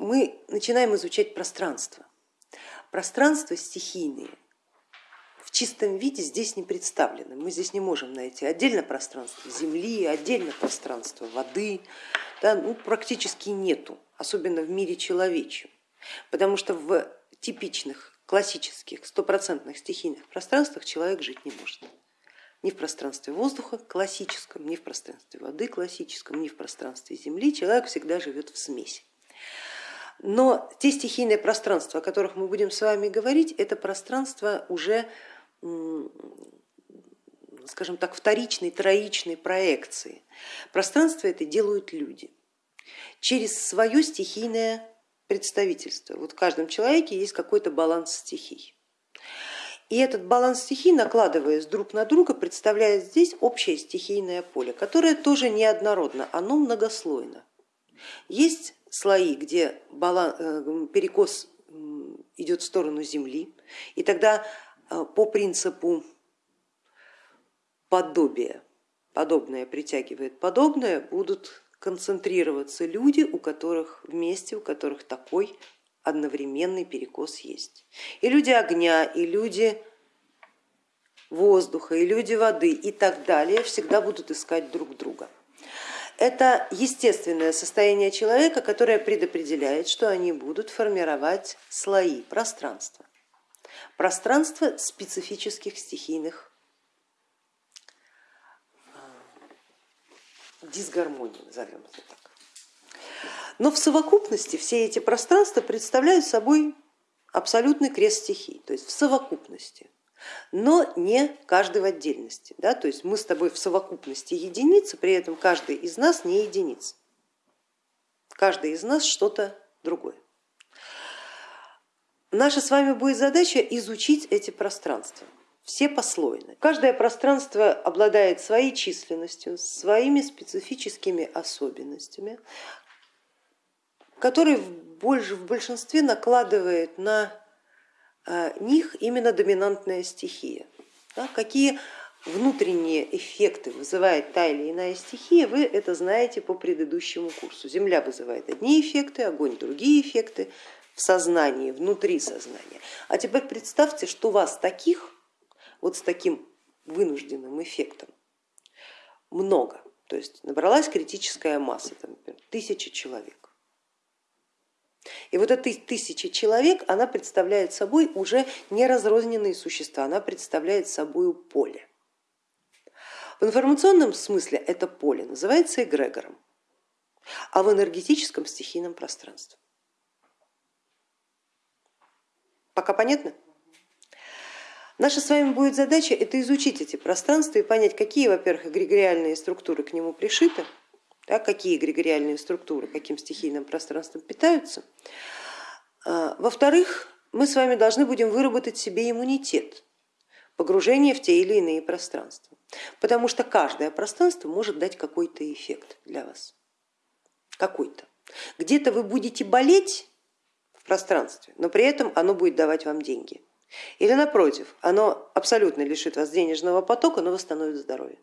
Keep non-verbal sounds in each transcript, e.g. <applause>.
мы начинаем изучать пространство. Пространство стихийные в чистом виде здесь не представлены. Мы здесь не можем найти отдельно пространство земли, отдельно пространство воды, да, ну, практически нету, особенно в мире человечьем. Потому что в типичных, классических, стопроцентных стихийных пространствах человек жить не может. Ни в пространстве воздуха классическом, ни в пространстве воды классическом, ни в пространстве земли человек всегда живет в смеси. Но те стихийные пространства, о которых мы будем с вами говорить, это пространство уже, скажем так, вторичной, троичной проекции. Пространство это делают люди через свое стихийное представительство. Вот в каждом человеке есть какой-то баланс стихий. И этот баланс стихий, накладываясь друг на друга, представляет здесь общее стихийное поле, которое тоже неоднородно, оно многослойно. Есть слои, где э, перекос идет в сторону Земли, и тогда э, по принципу подобия, подобное притягивает подобное, будут концентрироваться люди, у которых вместе, у которых такой одновременный перекос есть. И люди огня, и люди воздуха, и люди воды и так далее всегда будут искать друг друга. Это естественное состояние человека, которое предопределяет, что они будут формировать слои пространства. Пространство специфических стихийных дисгармонии, назовем это так. Но в совокупности все эти пространства представляют собой абсолютный крест стихий, то есть в совокупности, но не каждый в отдельности. Да? То есть мы с тобой в совокупности единицы, при этом каждый из нас не единица. Каждый из нас что-то другое. Наша с вами будет задача изучить эти пространства все послойны. Каждое пространство обладает своей численностью, своими специфическими особенностями, которые в большинстве накладывает на них именно доминантная стихия. Да, какие внутренние эффекты вызывает та или иная стихия, вы это знаете по предыдущему курсу. Земля вызывает одни эффекты, огонь другие эффекты в сознании, внутри сознания. А теперь представьте, что вас таких вот с таким вынужденным эффектом много. То есть набралась критическая масса, там, например, тысяча человек. И вот эта тысяча человек, она представляет собой уже не разрозненные существа, она представляет собой поле. В информационном смысле это поле называется эгрегором, а в энергетическом стихийном пространстве. Пока понятно? Наша с вами будет задача это изучить эти пространства и понять, какие, во-первых, эгрегориальные структуры к нему пришиты, да, какие эгрегориальные структуры каким стихийным пространством питаются. А, во-вторых, мы с вами должны будем выработать себе иммунитет, погружение в те или иные пространства, потому что каждое пространство может дать какой-то эффект для вас, какой-то. Где-то вы будете болеть в пространстве, но при этом оно будет давать вам деньги или напротив, оно абсолютно лишит вас денежного потока, но восстановит здоровье.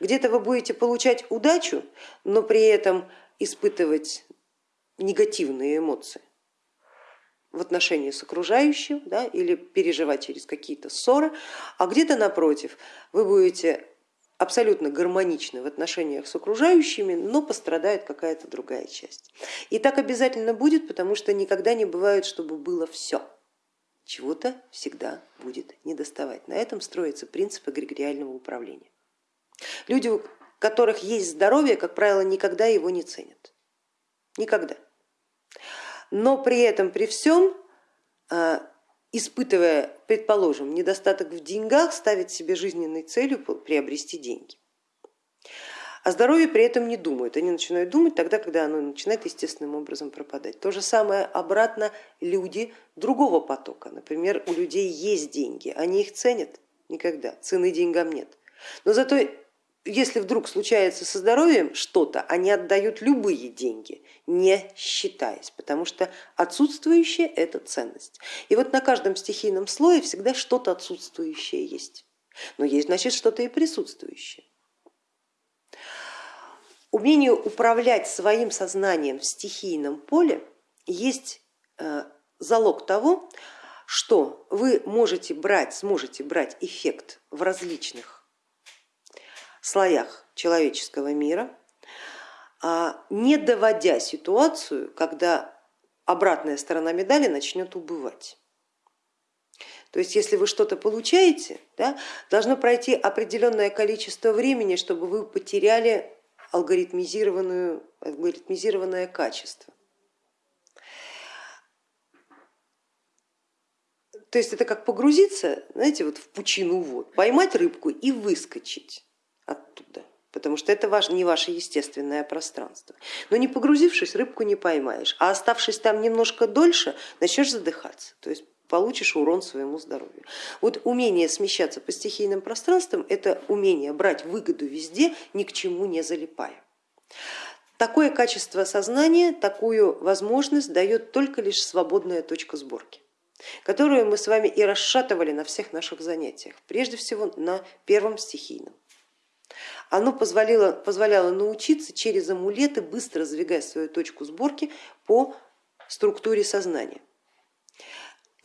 Где-то вы будете получать удачу, но при этом испытывать негативные эмоции в отношении с окружающим да, или переживать через какие-то ссоры, а где-то напротив вы будете абсолютно гармоничны в отношениях с окружающими, но пострадает какая-то другая часть. И так обязательно будет, потому что никогда не бывает, чтобы было все чего-то всегда будет недоставать. На этом строится принцип эгрегориального управления. Люди, у которых есть здоровье, как правило, никогда его не ценят. Никогда. Но при этом, при всем, а, испытывая, предположим, недостаток в деньгах, ставит себе жизненной целью приобрести деньги. О здоровье при этом не думают, они начинают думать тогда, когда оно начинает естественным образом пропадать. То же самое обратно люди другого потока, например, у людей есть деньги, они их ценят никогда, цены деньгам нет. Но зато если вдруг случается со здоровьем что-то, они отдают любые деньги, не считаясь, потому что отсутствующее это ценность. И вот на каждом стихийном слое всегда что-то отсутствующее есть, но есть значит что-то и присутствующее. Умение управлять своим сознанием в стихийном поле есть э, залог того, что вы можете брать, сможете брать эффект в различных слоях человеческого мира, а не доводя ситуацию, когда обратная сторона медали начнет убывать. То есть если вы что-то получаете, да, должно пройти определенное количество времени, чтобы вы потеряли алгоритмизированную, алгоритмизированное качество. То есть это как погрузиться, знаете, вот в пучину вод, поймать рыбку и выскочить потому что это не ваше естественное пространство. Но не погрузившись, рыбку не поймаешь, а оставшись там немножко дольше, начнешь задыхаться. То есть получишь урон своему здоровью. Вот умение смещаться по стихийным пространствам, это умение брать выгоду везде, ни к чему не залипая. Такое качество сознания, такую возможность дает только лишь свободная точка сборки которую мы с вами и расшатывали на всех наших занятиях, прежде всего на первом стихийном. Оно позволяло, позволяло научиться через амулеты быстро сдвигать свою точку сборки по структуре сознания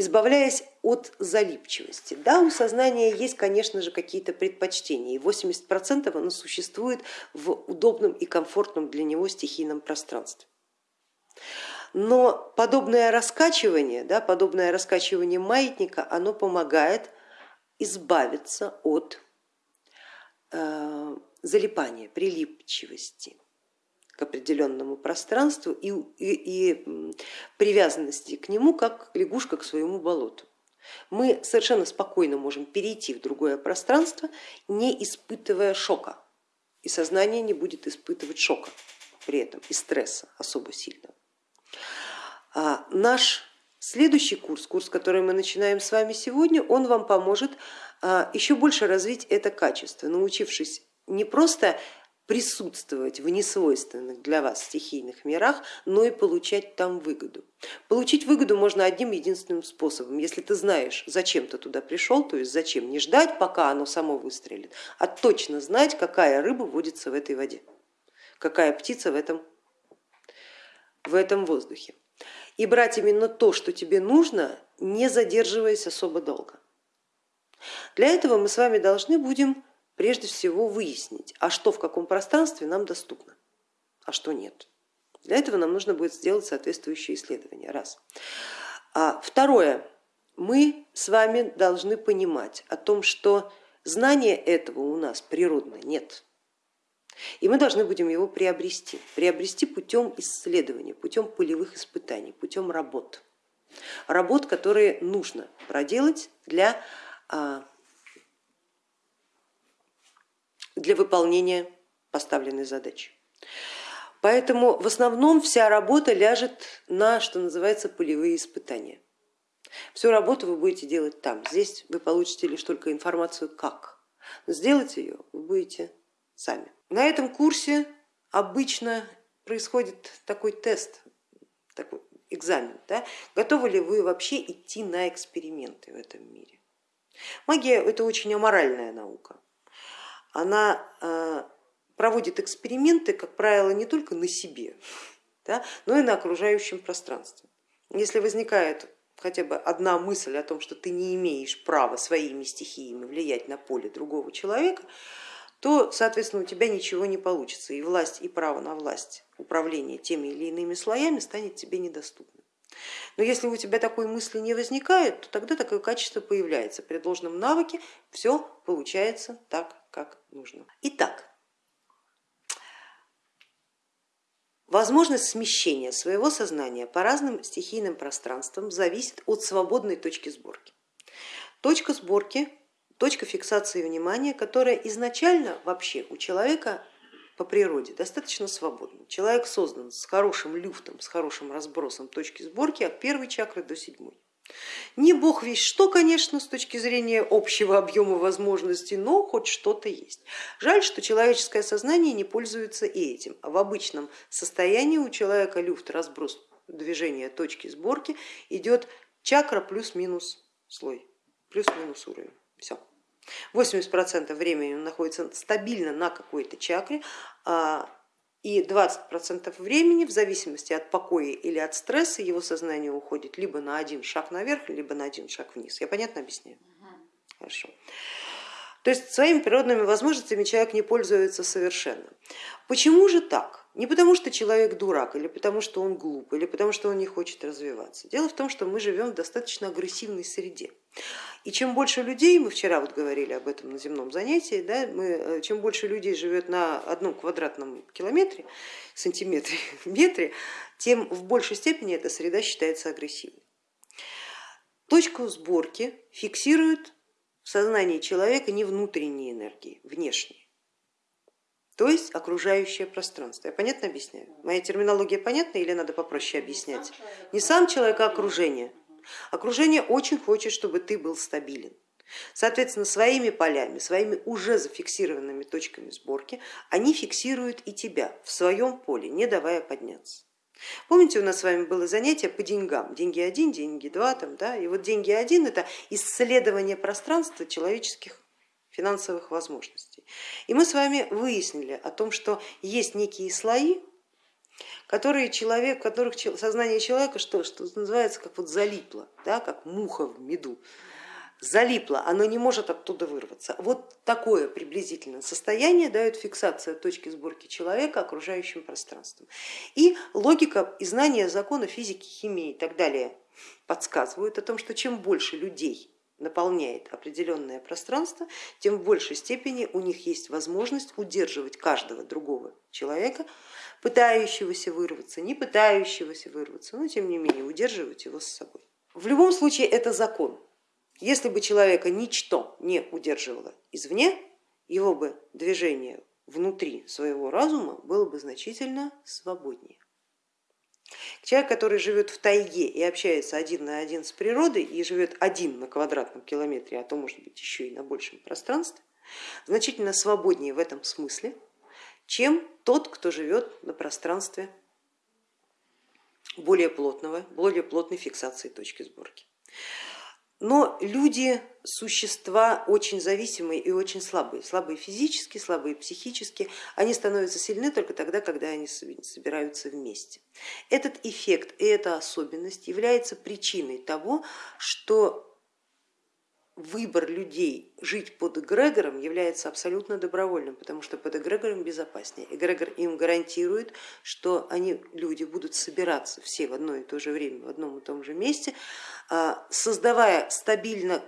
избавляясь от залипчивости. Да, у сознания есть, конечно же, какие-то предпочтения, и 80% оно существует в удобном и комфортном для него стихийном пространстве. Но подобное раскачивание, да, подобное раскачивание маятника, оно помогает избавиться от э, залипания, прилипчивости к определенному пространству и, и, и привязанности к нему, как лягушка к своему болоту. Мы совершенно спокойно можем перейти в другое пространство, не испытывая шока, и сознание не будет испытывать шока при этом и стресса особо сильного. А наш следующий курс, курс, который мы начинаем с вами сегодня, он вам поможет а, еще больше развить это качество, научившись не просто присутствовать в несвойственных для вас стихийных мирах, но и получать там выгоду. Получить выгоду можно одним единственным способом, если ты знаешь, зачем ты туда пришел, то есть зачем не ждать, пока оно само выстрелит, а точно знать, какая рыба водится в этой воде, какая птица в этом, в этом воздухе. И брать именно то, что тебе нужно, не задерживаясь особо долго. Для этого мы с вами должны будем прежде всего выяснить, а что в каком пространстве нам доступно, а что нет. Для этого нам нужно будет сделать соответствующие исследования. Раз. А второе. Мы с вами должны понимать о том, что знания этого у нас природно нет. И мы должны будем его приобрести. Приобрести путем исследования, путем полевых испытаний, путем работ. Работ, которые нужно проделать для а, для выполнения поставленной задачи. Поэтому в основном вся работа ляжет на, что называется, полевые испытания. Всю работу вы будете делать там. Здесь вы получите лишь только информацию как. Сделать ее вы будете сами. На этом курсе обычно происходит такой тест, такой экзамен. Да? Готовы ли вы вообще идти на эксперименты в этом мире? Магия это очень аморальная наука она э, проводит эксперименты, как правило, не только на себе, да, но и на окружающем пространстве. Если возникает хотя бы одна мысль о том, что ты не имеешь права своими стихиями влиять на поле другого человека, то, соответственно, у тебя ничего не получится, и власть, и право на власть управления теми или иными слоями станет тебе недоступным. Но если у тебя такой мысли не возникает, то тогда такое качество появляется. При должном навыке все получается так, как нужно. Итак, возможность смещения своего сознания по разным стихийным пространствам зависит от свободной точки сборки. Точка сборки, точка фиксации внимания, которая изначально вообще у человека по природе достаточно свободна. Человек создан с хорошим люфтом, с хорошим разбросом точки сборки от первой чакры до седьмой. Не бог весь что, конечно, с точки зрения общего объема возможностей, но хоть что-то есть. Жаль, что человеческое сознание не пользуется и этим. В обычном состоянии у человека люфт, разброс движения точки сборки идет чакра плюс-минус слой, плюс-минус уровень. Все. 80% времени он находится стабильно на какой-то чакре, а И 20% времени в зависимости от покоя или от стресса его сознание уходит либо на один шаг наверх, либо на один шаг вниз. Я понятно объясняю? Хорошо. То есть своими природными возможностями человек не пользуется совершенно. Почему же так? Не потому что человек дурак, или потому что он глуп, или потому что он не хочет развиваться. Дело в том, что мы живем в достаточно агрессивной среде. И чем больше людей, мы вчера вот говорили об этом на земном занятии, да, мы, э, чем больше людей живет на одном квадратном километре, сантиметре, <laughs> метре, тем в большей степени эта среда считается агрессивной. Точку сборки фиксирует в сознании человека не внутренние энергии, внешние, то есть окружающее пространство. Я понятно объясняю? Моя терминология понятна или надо попроще объяснять? Не сам человек, а окружение. Окружение очень хочет, чтобы ты был стабилен. Соответственно, своими полями, своими уже зафиксированными точками сборки, они фиксируют и тебя в своем поле, не давая подняться. Помните, у нас с вами было занятие по деньгам, деньги один, деньги два, там, да? и вот деньги один это исследование пространства человеческих финансовых возможностей. И мы с вами выяснили о том, что есть некие слои, которые человек, в которых сознание человека что, что называется как вот залипло, да, как муха в меду залипло, оно не может оттуда вырваться. Вот такое приблизительное состояние дает фиксация точки сборки человека окружающим пространством. И логика и знания закона физики, химии и так далее подсказывают о том, что чем больше людей наполняет определенное пространство, тем в большей степени у них есть возможность удерживать каждого другого человека, пытающегося вырваться, не пытающегося вырваться, но тем не менее удерживать его с собой. В любом случае это закон, если бы человека ничто не удерживало извне, его бы движение внутри своего разума было бы значительно свободнее. Человек, который живет в тайге и общается один на один с природой и живет один на квадратном километре, а то может быть еще и на большем пространстве, значительно свободнее в этом смысле, чем тот, кто живет на пространстве более плотного, более плотной фиксации точки сборки. Но люди существа очень зависимые и очень слабые, слабые физически, слабые психически, они становятся сильны только тогда, когда они собираются вместе. Этот эффект и эта особенность является причиной того, что выбор людей жить под эгрегором является абсолютно добровольным, потому что под эгрегором безопаснее. Эгрегор им гарантирует, что они, люди, будут собираться все в одно и то же время, в одном и том же месте, а, создавая стабильно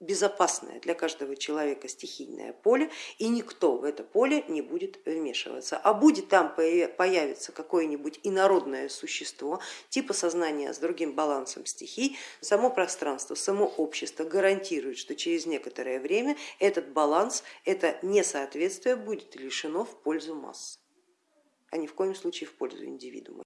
безопасное для каждого человека стихийное поле, и никто в это поле не будет вмешиваться. А будет там появиться какое-нибудь инородное существо, типа сознания с другим балансом стихий, само пространство, само общество гарантирует, что через некоторое время этот баланс, это несоответствие будет лишено в пользу массы, а ни в коем случае в пользу индивидуума.